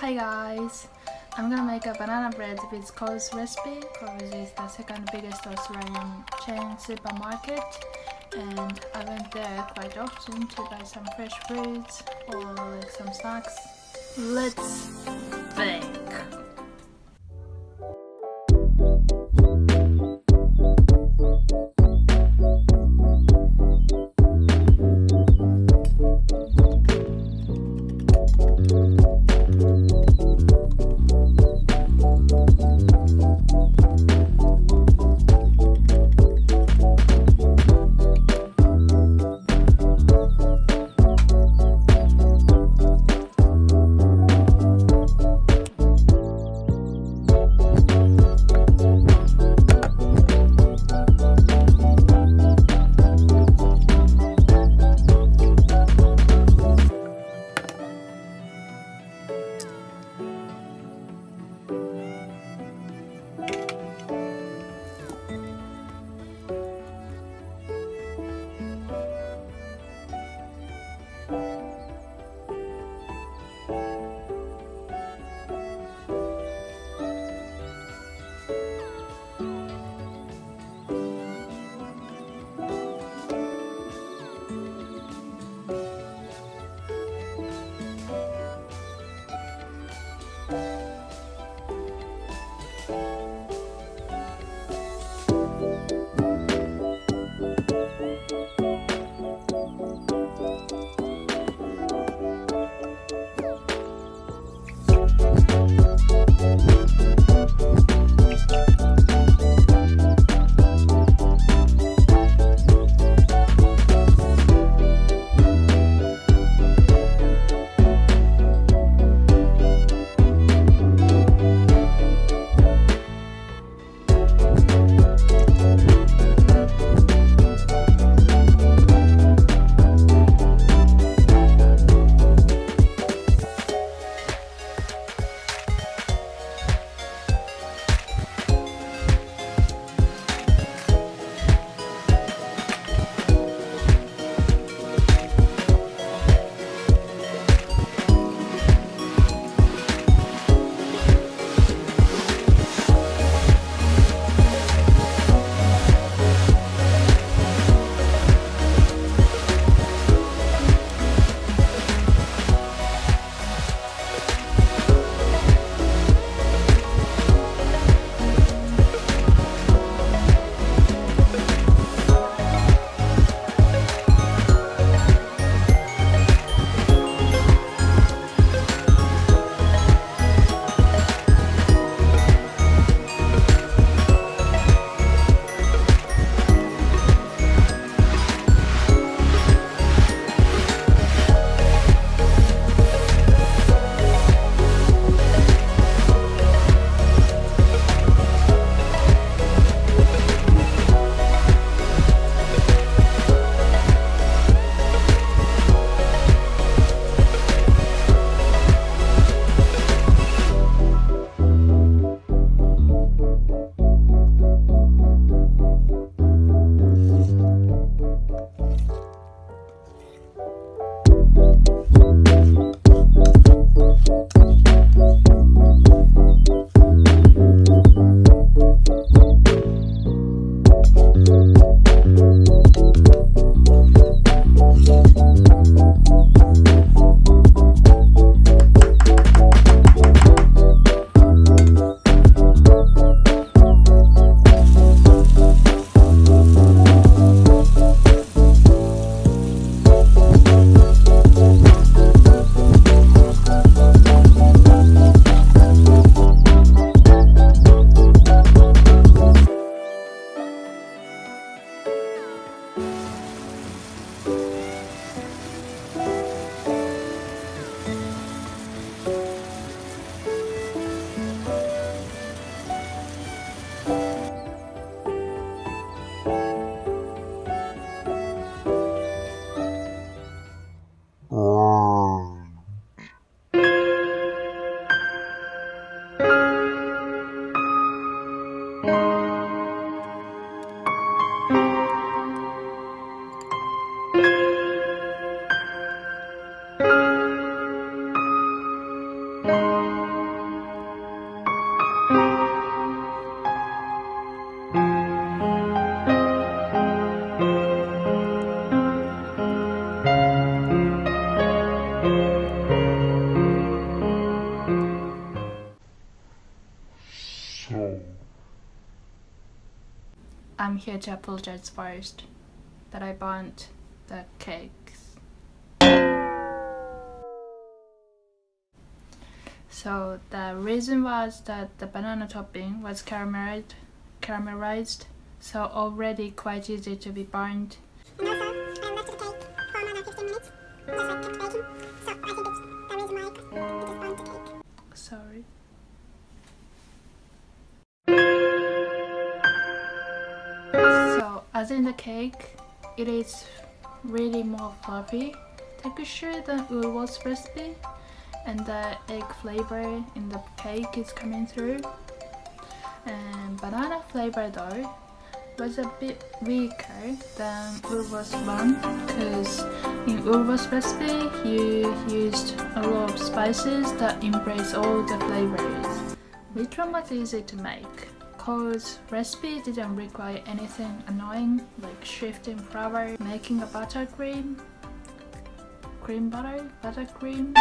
Hi guys, I'm gonna make a banana bread with Coles recipe. Coles is the second biggest Australian chain supermarket and I went there quite often to buy some fresh fruits or like some snacks. Let's bake! I'm here to apologize first that I burnt the cake. So the reason was that the banana topping was caramelized, caramelized so already quite easy to be burned. And also, I left the cake for another 15 minutes. Just like kept baking. So I think it's the reason why it just the cake. Sorry. So as in the cake, it is really more fluffy texture than Ulwa's recipe and the egg flavor in the cake is coming through and banana flavor though was a bit weaker than Ulva's one because in Ulva's recipe you used a lot of spices that embrace all the flavors. Which one was easy to make? Coles recipe didn't require anything annoying like shifting flour, making a buttercream, cream butter, buttercream.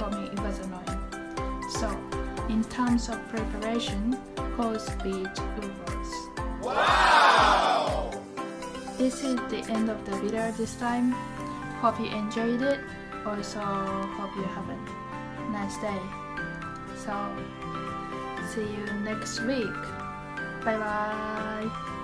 For me it was annoying. So in terms of preparation, Coles beat Ulva's. Wow! This is the end of the video this time. Hope you enjoyed it. Also hope you have a nice day. So see you next week. Bye bye.